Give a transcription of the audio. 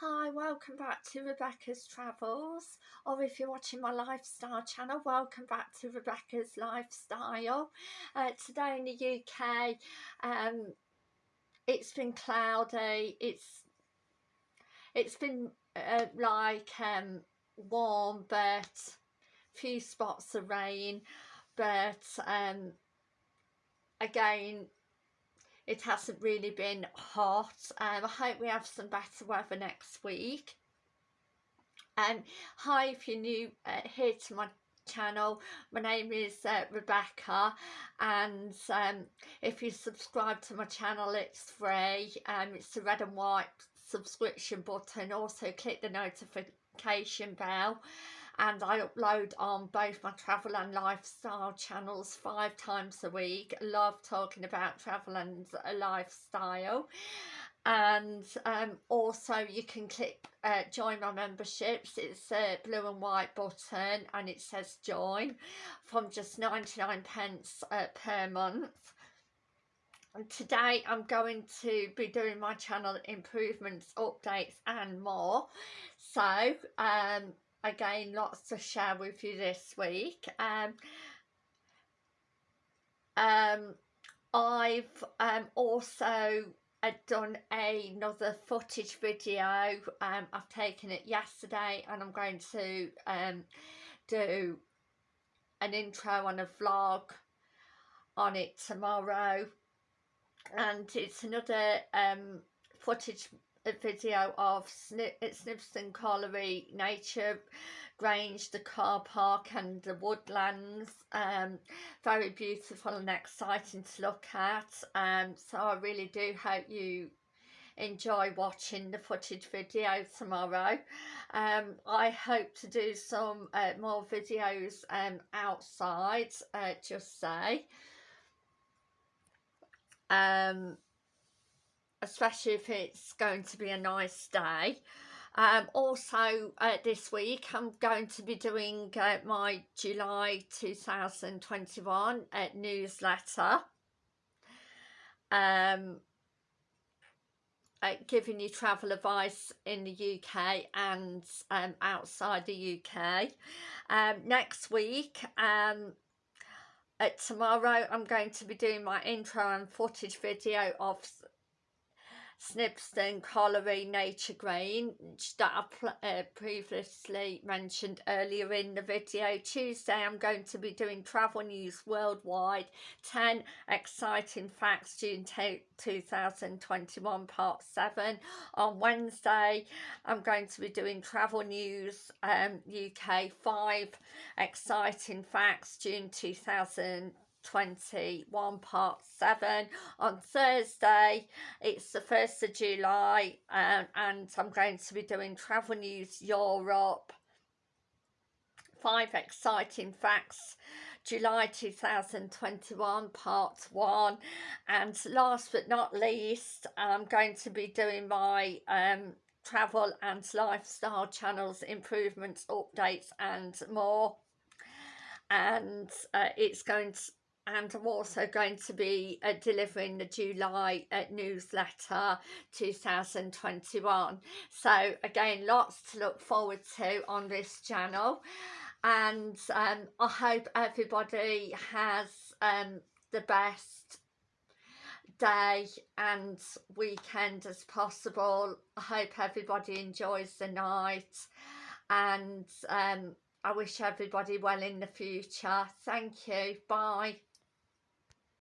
Hi, welcome back to Rebecca's Travels, or if you're watching my lifestyle channel, welcome back to Rebecca's Lifestyle. Uh, today in the UK, um, it's been cloudy, it's it's been uh, like um, warm, but few spots of rain, but um, again, it hasn't really been hot. Um, I hope we have some better weather next week. Um, hi if you're new uh, here to my channel my name is uh, Rebecca and um, if you subscribe to my channel it's free. Um, it's the red and white subscription button. Also click the notification bell and I upload on both my travel and lifestyle channels five times a week. love talking about travel and lifestyle. And um, also you can click uh, join my memberships. It's a blue and white button and it says join from just 99 pence uh, per month. And today I'm going to be doing my channel improvements updates and more. So um, again lots to share with you this week. Um, um, I've um, also uh, done another footage video. Um, I've taken it yesterday and I'm going to um, do an intro and a vlog on it tomorrow. And it's another um, footage video of Snip Snibston Colliery Nature Grange, the car park and the woodlands. Um, very beautiful and exciting to look at. Um, so I really do hope you enjoy watching the footage video tomorrow. Um, I hope to do some uh, more videos um, outside, uh, just say. Um, especially if it's going to be a nice day. Um, also uh, this week I'm going to be doing uh, my July 2021 uh, newsletter um, uh, giving you travel advice in the UK and um, outside the UK. Um, next week um, uh, tomorrow I'm going to be doing my intro and footage video of Snibston Colliery Nature Grange that I uh, previously mentioned earlier in the video. Tuesday I'm going to be doing travel news worldwide, 10 exciting facts June 2021 part 7. On Wednesday I'm going to be doing travel news um, UK, 5 exciting facts June 2021 21 part 7 on Thursday. It's the 1st of July um, and I'm going to be doing travel news Europe. Five exciting facts. July 2021 part 1 and last but not least I'm going to be doing my um, travel and lifestyle channels improvements updates and more. And uh, it's going to and I'm also going to be uh, delivering the July uh, newsletter 2021 so again lots to look forward to on this channel. And um, I hope everybody has um, the best day and weekend as possible. I hope everybody enjoys the night and um, I wish everybody well in the future. Thank you. Bye